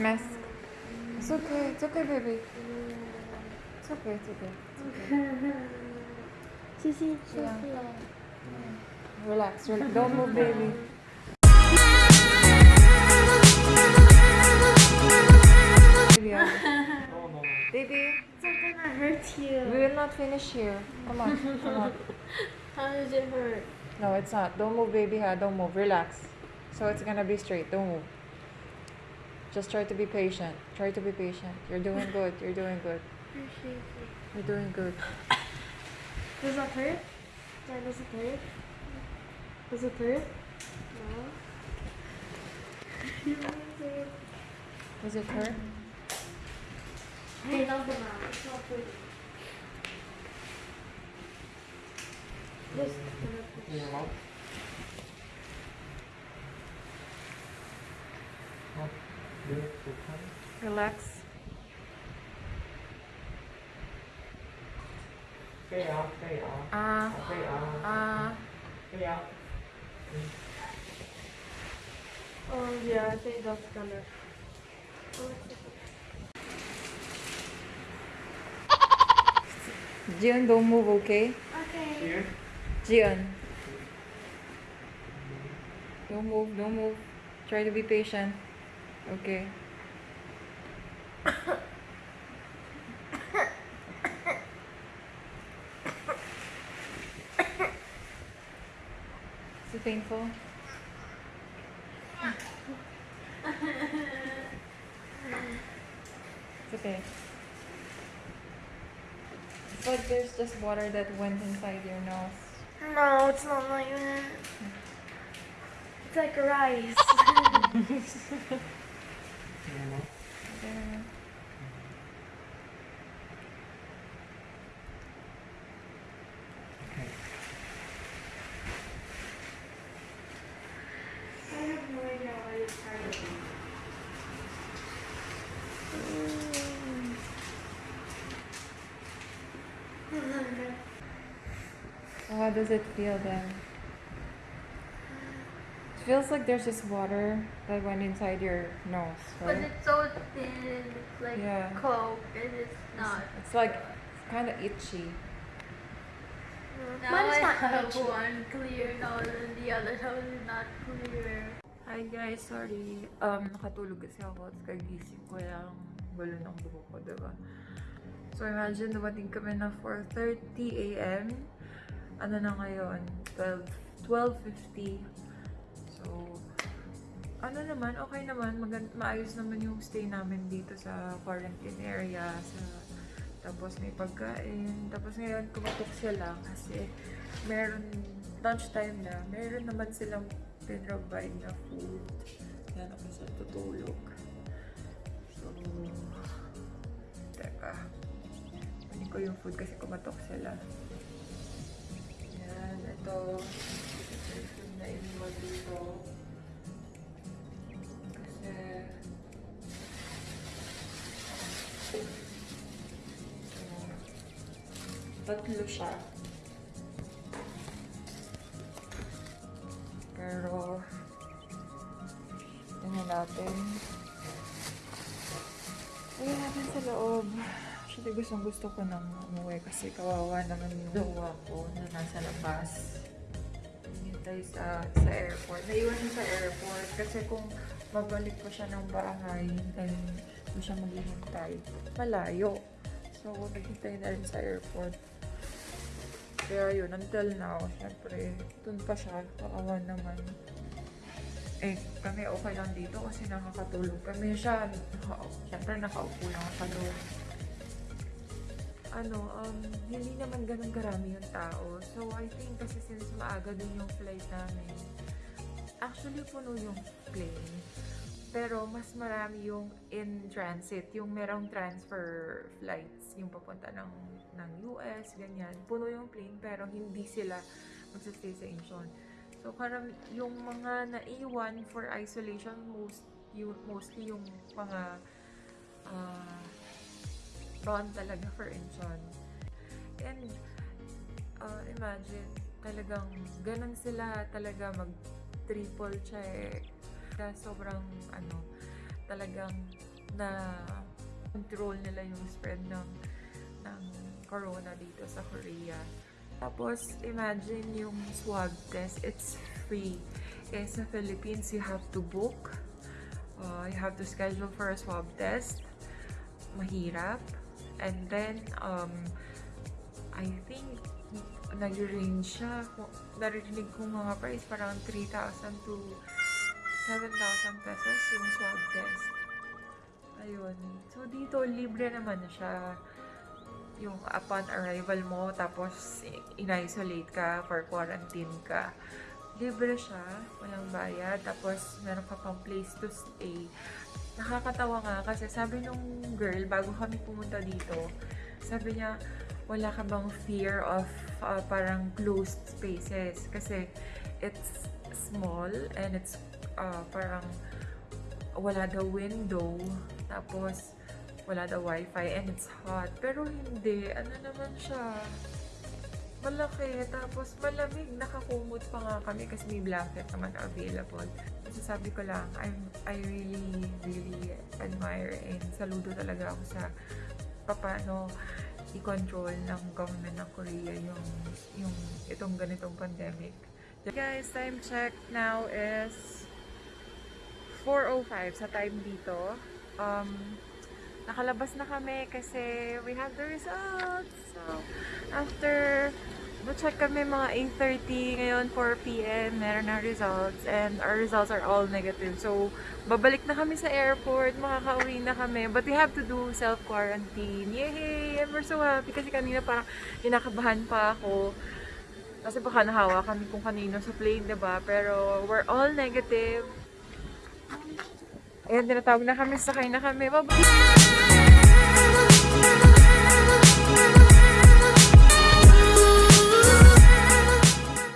Mask. It's okay. It's okay, baby. It's okay. It's okay. It's okay. Yeah. Sophia. Relax. Relax. Don't move, baby. Baby, It's not gonna hurt you. we will not finish here. Come on. Come on. How does it hurt? No, it's not. Don't move, baby. Ha. Don't move. Relax. So it's gonna be straight. Don't move. Just try to be patient. Try to be patient. You're doing good. You're doing good. You're doing good. Does that hurt? Yeah, does it hurt? Does it hurt? No. Does it hurt? Hey, not the mouth. It's not pretty. Just gonna In your mouth. Oh, good. Good time. Relax. Stay out, stay out. Ah. Ah. Oh yeah, I think that's gonna. Jian, don't move, okay? Okay. Here. Jian. Don't move, don't move. Try to be patient. Okay. Is it painful? It's okay. It's like there's just water that went inside your nose. No, it's not like that. It's like rice. In your mouth. There. Okay. I have no idea why it's hurting. So how does it feel then? It feels like there's just water that went inside your nose, right? But it's so thin and it's like Yeah. cold and it's not. It's like kind of itchy. Now Mine's I not have itchy. one clear nose and the other nose is not clear. Hi guys, sorry. Um, nakatulog kasi ako at kagising ko lang gulo ng buho ko, diba? So imagine dumating kami na 4.30 a.m. Ano na ngayon? 12, 12.50. So, ano naman, okay naman. Magan maayos naman yung stay namin dito sa quarantine area. Sa, tapos may pagkain. Tapos ngayon, kumatok sila kasi meron, lunchtime na, meron naman silang pinrovide na food. Yan ako sa tutulog. So, teka. Kunin ko yung food kasi kumatok sila. Yan, ito. Ito yung na iniwan dito. Kasi, tatlo siya. Pero, tingnan natin. Tingnan natin sa loob. Actually, gustong gusto ko nang umuwi kasi kawawa naman yung jowa ko na nasa labas. Hinintay sa, sa airport. Naiwan sa airport kasi kung mabalik ko siya ng bahay, hintayin ko siya maghihintay. Malayo. So, naghintay na rin sa airport. Kaya yun, until now, syempre, dun pa siya, kaawa naman. Eh, kami okay lang dito kasi nakakatulog kami siya. Naka, syempre, nakaupo lang sa loob. Ano, um, hindi naman ganun karami yung tao. So, I think kasi since maaga din yung flight namin, actually puno yung plane. Pero mas marami yung in transit, yung merong transfer flights, yung papunta ng, ng US, ganyan. Puno yung plane pero hindi sila magsastay sa Incheon. So, karam, yung mga naiwan for isolation, most, yung, mostly yung mga ah prawn talaga for Incheon. And, uh, imagine, talagang ganun sila talaga mag triple check. Kaya sobrang, ano, talagang na control nila yung spread ng ng corona dito sa Korea. Tapos, imagine yung swab test, it's free. Eh, sa Philippines, you have to book. Uh, you have to schedule for a swab test. Mahirap. And then, um, I think, nag-range siya. Narinig ko mga price, parang 3,000 to 7,000 pesos yung swab test. Ayun. So, dito, libre naman na siya. Yung upon arrival mo, tapos in-isolate ka for quarantine ka. Libre siya, walang bayad. Tapos, meron ka pang place to stay. Nakakatawa nga kasi sabi nung girl, bago kami pumunta dito, sabi niya, wala ka bang fear of uh, parang closed spaces? Kasi it's small and it's uh, parang wala daw window, tapos wala daw wifi and it's hot. Pero hindi, ano naman siya, malaki, tapos malamig, nakakumot pa nga kami kasi may blanket naman available. Kasi sabi ko lang, I'm, I really, really admire and saludo talaga ako sa paano i-control ng government ng Korea yung, yung itong ganitong pandemic. Guys, time check now is 4.05 sa time dito. Um, nakalabas na kami kasi we have the results. So, after check kami mga 8.30 ngayon 4 p.m. meron na results and our results are all negative. So, babalik na kami sa airport, makakauwi na kami. But we have to do self-quarantine. Yay! And we're so happy kasi kanina parang kinakabahan pa ako. Kasi baka nahawa kami kung kanino sa plane, ba? Pero we're all negative. Ayan, tinatawag na kami, sakay na kami. Bye-bye!